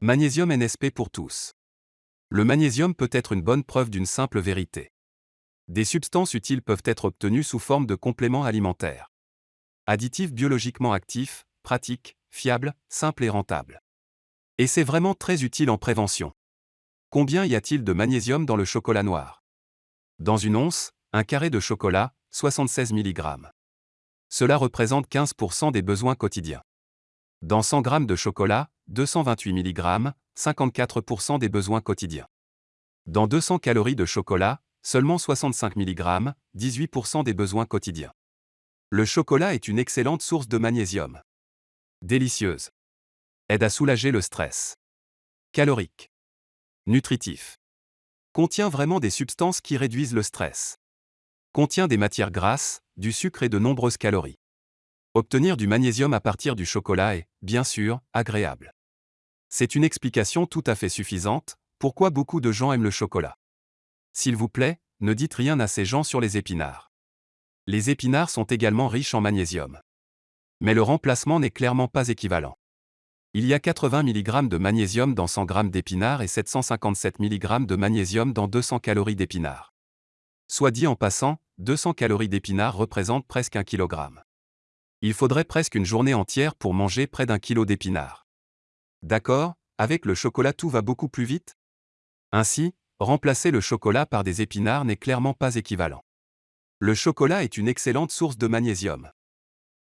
Magnésium NSP pour tous. Le magnésium peut être une bonne preuve d'une simple vérité. Des substances utiles peuvent être obtenues sous forme de compléments alimentaires. Additifs biologiquement actifs, pratiques, fiables, simples et rentables. Et c'est vraiment très utile en prévention. Combien y a-t-il de magnésium dans le chocolat noir? Dans une once, un carré de chocolat, 76 mg. Cela représente 15% des besoins quotidiens. Dans 100 g de chocolat, 228 mg, 54% des besoins quotidiens. Dans 200 calories de chocolat, seulement 65 mg, 18% des besoins quotidiens. Le chocolat est une excellente source de magnésium. Délicieuse. Aide à soulager le stress. Calorique. Nutritif. Contient vraiment des substances qui réduisent le stress. Contient des matières grasses, du sucre et de nombreuses calories. Obtenir du magnésium à partir du chocolat est, bien sûr, agréable. C'est une explication tout à fait suffisante, pourquoi beaucoup de gens aiment le chocolat. S'il vous plaît, ne dites rien à ces gens sur les épinards. Les épinards sont également riches en magnésium. Mais le remplacement n'est clairement pas équivalent. Il y a 80 mg de magnésium dans 100 g d'épinards et 757 mg de magnésium dans 200 calories d'épinards. Soit dit en passant, 200 calories d'épinards représentent presque un kilogramme. Il faudrait presque une journée entière pour manger près d'un kilo d'épinards. D'accord, avec le chocolat tout va beaucoup plus vite? Ainsi, remplacer le chocolat par des épinards n'est clairement pas équivalent. Le chocolat est une excellente source de magnésium.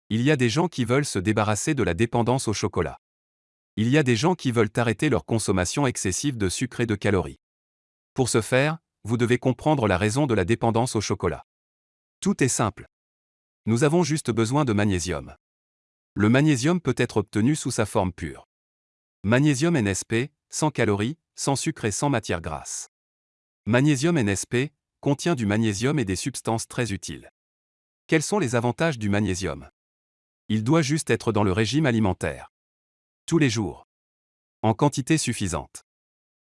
Il y a des gens qui veulent se débarrasser de la dépendance au chocolat. Il y a des gens qui veulent arrêter leur consommation excessive de sucre et de calories. Pour ce faire, vous devez comprendre la raison de la dépendance au chocolat. Tout est simple. Nous avons juste besoin de magnésium. Le magnésium peut être obtenu sous sa forme pure. Magnésium NSP, sans calories, sans sucre et sans matière grasse. Magnésium NSP contient du magnésium et des substances très utiles. Quels sont les avantages du magnésium? Il doit juste être dans le régime alimentaire. Tous les jours. En quantité suffisante.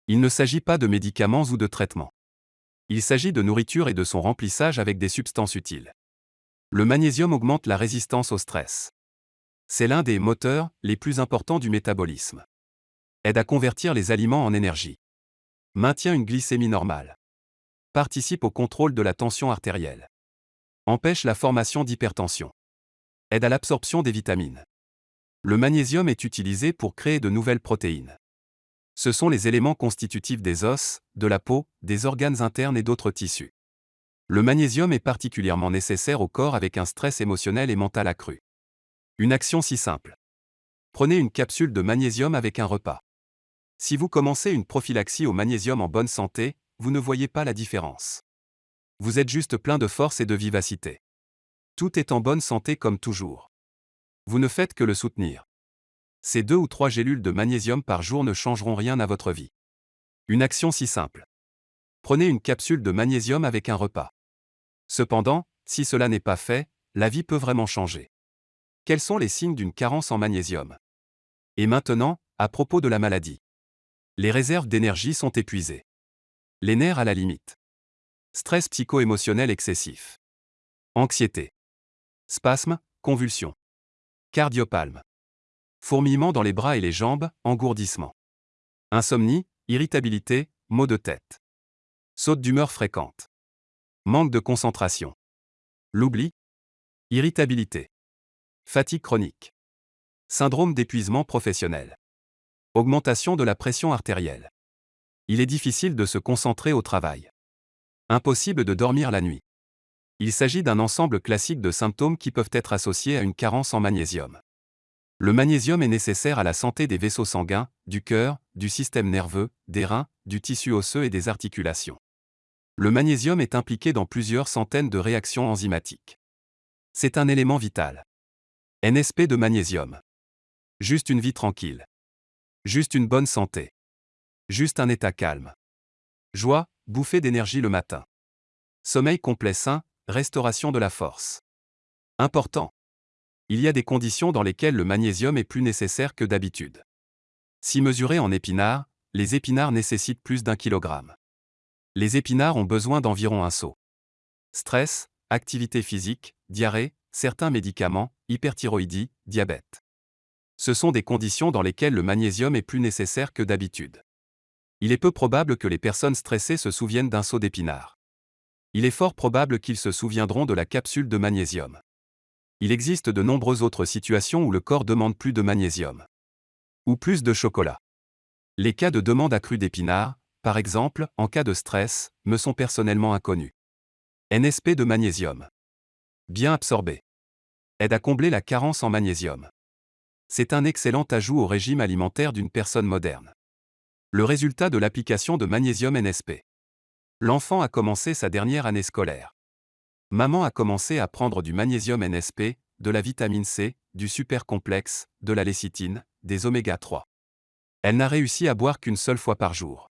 Il ne s'agit pas de médicaments ou de traitements. Il s'agit de nourriture et de son remplissage avec des substances utiles. Le magnésium augmente la résistance au stress. C'est l'un des moteurs les plus importants du métabolisme. Aide à convertir les aliments en énergie. Maintient une glycémie normale. Participe au contrôle de la tension artérielle. Empêche la formation d'hypertension. Aide à l'absorption des vitamines. Le magnésium est utilisé pour créer de nouvelles protéines. Ce sont les éléments constitutifs des os, de la peau, des organes internes et d'autres tissus. Le magnésium est particulièrement nécessaire au corps avec un stress émotionnel et mental accru. Une action si simple. Prenez une capsule de magnésium avec un repas. Si vous commencez une prophylaxie au magnésium en bonne santé, vous ne voyez pas la différence. Vous êtes juste plein de force et de vivacité. Tout est en bonne santé comme toujours. Vous ne faites que le soutenir. Ces deux ou trois gélules de magnésium par jour ne changeront rien à votre vie. Une action si simple. Prenez une capsule de magnésium avec un repas. Cependant, si cela n'est pas fait, la vie peut vraiment changer. Quels sont les signes d'une carence en magnésium? Et maintenant, à propos de la maladie. Les réserves d'énergie sont épuisées. Les nerfs à la limite. Stress psycho-émotionnel excessif. Anxiété. Spasme, convulsions. Cardiopalme. Fourmillement dans les bras et les jambes, engourdissement. Insomnie, irritabilité, maux de tête. Saute d'humeur fréquente. Manque de concentration. L'oubli. Irritabilité. Fatigue chronique. Syndrome d'épuisement professionnel. Augmentation de la pression artérielle. Il est difficile de se concentrer au travail. Impossible de dormir la nuit. Il s'agit d'un ensemble classique de symptômes qui peuvent être associés à une carence en magnésium. Le magnésium est nécessaire à la santé des vaisseaux sanguins, du cœur, du système nerveux, des reins, du tissu osseux et des articulations. Le magnésium est impliqué dans plusieurs centaines de réactions enzymatiques. C'est un élément vital. NSP de magnésium. Juste une vie tranquille. Juste une bonne santé. Juste un état calme. Joie, bouffée d'énergie le matin. Sommeil complet sain, Restauration de la force. Important. Il y a des conditions dans lesquelles le magnésium est plus nécessaire que d'habitude. Si mesuré en épinards, les épinards nécessitent plus d'un kilogramme. Les épinards ont besoin d'environ un seau. Stress, activité physique, diarrhée, certains médicaments, hyperthyroïdie, diabète. Ce sont des conditions dans lesquelles le magnésium est plus nécessaire que d'habitude. Il est peu probable que les personnes stressées se souviennent d'un saut d'épinard. Il est fort probable qu'ils se souviendront de la capsule de magnésium. Il existe de nombreuses autres situations où le corps demande plus de magnésium. Ou plus de chocolat. Les cas de demande accrue d'épinards, par exemple, en cas de stress, me sont personnellement inconnus. NSP de magnésium. Bien absorbé. Aide à combler la carence en magnésium. C'est un excellent ajout au régime alimentaire d'une personne moderne. Le résultat de l'application de magnésium NSP. L'enfant a commencé sa dernière année scolaire. Maman a commencé à prendre du magnésium NSP, de la vitamine C, du supercomplexe, de la lécithine, des oméga 3. Elle n'a réussi à boire qu'une seule fois par jour.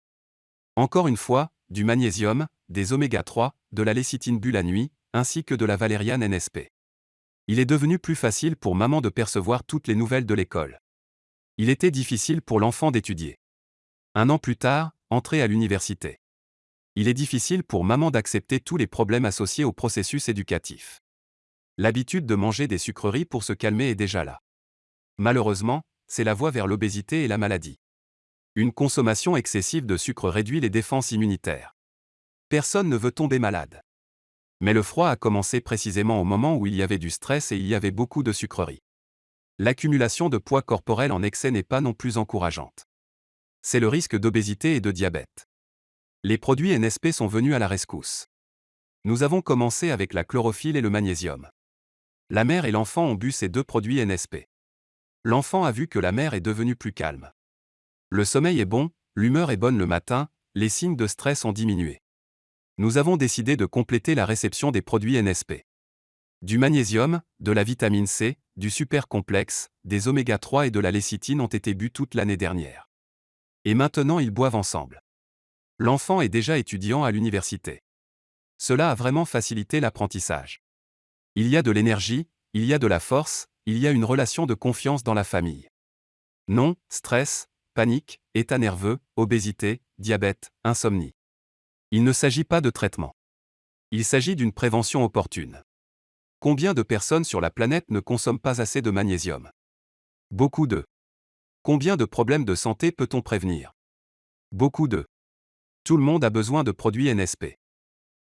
Encore une fois, du magnésium, des oméga 3, de la lécithine bu la nuit, ainsi que de la valériane NSP. Il est devenu plus facile pour maman de percevoir toutes les nouvelles de l'école. Il était difficile pour l'enfant d'étudier. Un an plus tard, entré à l'université. Il est difficile pour maman d'accepter tous les problèmes associés au processus éducatif. L'habitude de manger des sucreries pour se calmer est déjà là. Malheureusement, c'est la voie vers l'obésité et la maladie. Une consommation excessive de sucre réduit les défenses immunitaires. Personne ne veut tomber malade. Mais le froid a commencé précisément au moment où il y avait du stress et il y avait beaucoup de sucreries. L'accumulation de poids corporel en excès n'est pas non plus encourageante. C'est le risque d'obésité et de diabète. Les produits NSP sont venus à la rescousse. Nous avons commencé avec la chlorophylle et le magnésium. La mère et l'enfant ont bu ces deux produits NSP. L'enfant a vu que la mère est devenue plus calme. Le sommeil est bon, l'humeur est bonne le matin, les signes de stress ont diminué. Nous avons décidé de compléter la réception des produits NSP. Du magnésium, de la vitamine C, du super complexe, des oméga 3 et de la lécithine ont été bu toute l'année dernière. Et maintenant ils boivent ensemble. L'enfant est déjà étudiant à l'université. Cela a vraiment facilité l'apprentissage. Il y a de l'énergie, il y a de la force, il y a une relation de confiance dans la famille. Non, stress, panique, état nerveux, obésité, diabète, insomnie. Il ne s'agit pas de traitement. Il s'agit d'une prévention opportune. Combien de personnes sur la planète ne consomment pas assez de magnésium? Beaucoup de. Combien de problèmes de santé peut-on prévenir? Beaucoup de. Tout le monde a besoin de produits NSP.